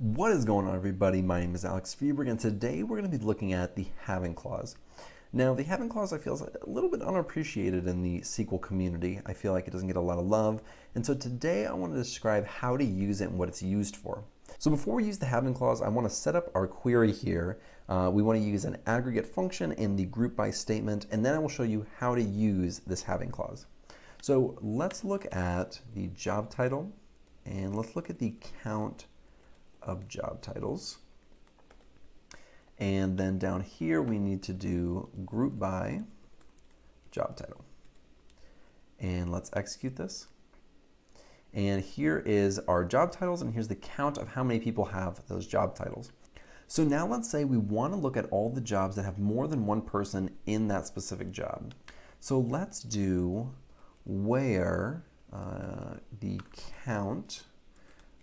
What is going on everybody? My name is Alex Freberg and today we're going to be looking at the having clause. Now the having clause I feel is a little bit unappreciated in the SQL community. I feel like it doesn't get a lot of love and so today I want to describe how to use it and what it's used for. So before we use the having clause I want to set up our query here. Uh, we want to use an aggregate function in the group by statement and then I will show you how to use this having clause. So let's look at the job title and let's look at the count of job titles. And then down here, we need to do group by job title. And let's execute this. And here is our job titles, and here's the count of how many people have those job titles. So now let's say we want to look at all the jobs that have more than one person in that specific job. So let's do where uh, the count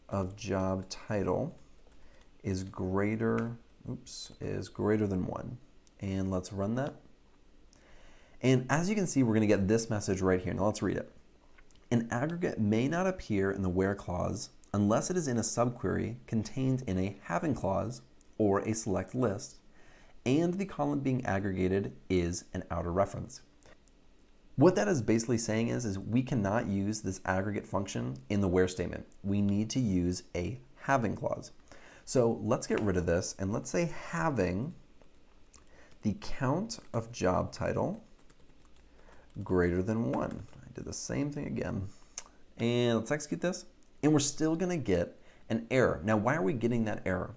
of job title is greater, oops, is greater than one. And let's run that. And as you can see, we're going to get this message right here. Now let's read it. An aggregate may not appear in the where clause unless it is in a subquery contained in a having clause or a select list, and the column being aggregated is an outer reference. What that is basically saying is, is we cannot use this aggregate function in the where statement. We need to use a having clause. So let's get rid of this and let's say having the count of job title greater than one. I did the same thing again. And let's execute this. And we're still gonna get an error. Now, why are we getting that error?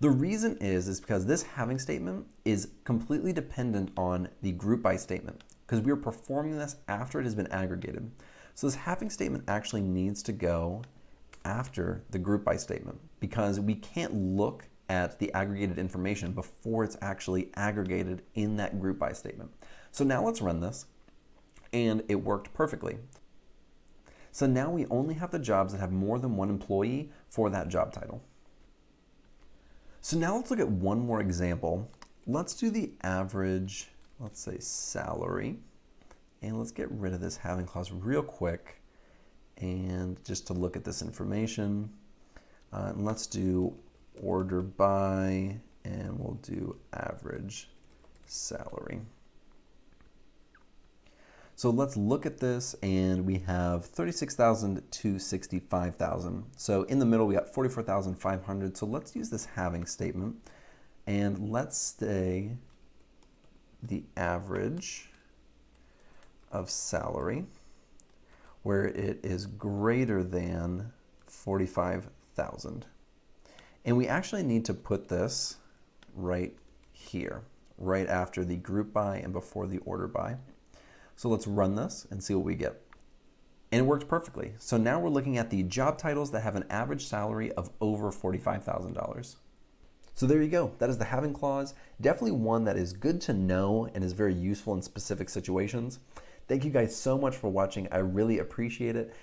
The reason is, is because this having statement is completely dependent on the group by statement because we are performing this after it has been aggregated. So this having statement actually needs to go after the group by statement because we can't look at the aggregated information before it's actually aggregated in that group by statement. So now let's run this and it worked perfectly. So now we only have the jobs that have more than one employee for that job title. So now let's look at one more example. Let's do the average let's say salary. And let's get rid of this having clause real quick. And just to look at this information, uh, and let's do order by, and we'll do average salary. So let's look at this and we have 36,000 to 65,000. So in the middle we got 44,500. So let's use this having statement and let's say the average of salary where it is greater than 45,000. And we actually need to put this right here, right after the group by and before the order by. So let's run this and see what we get. And it worked perfectly. So now we're looking at the job titles that have an average salary of over $45,000. So there you go. That is the having clause. Definitely one that is good to know and is very useful in specific situations. Thank you guys so much for watching. I really appreciate it.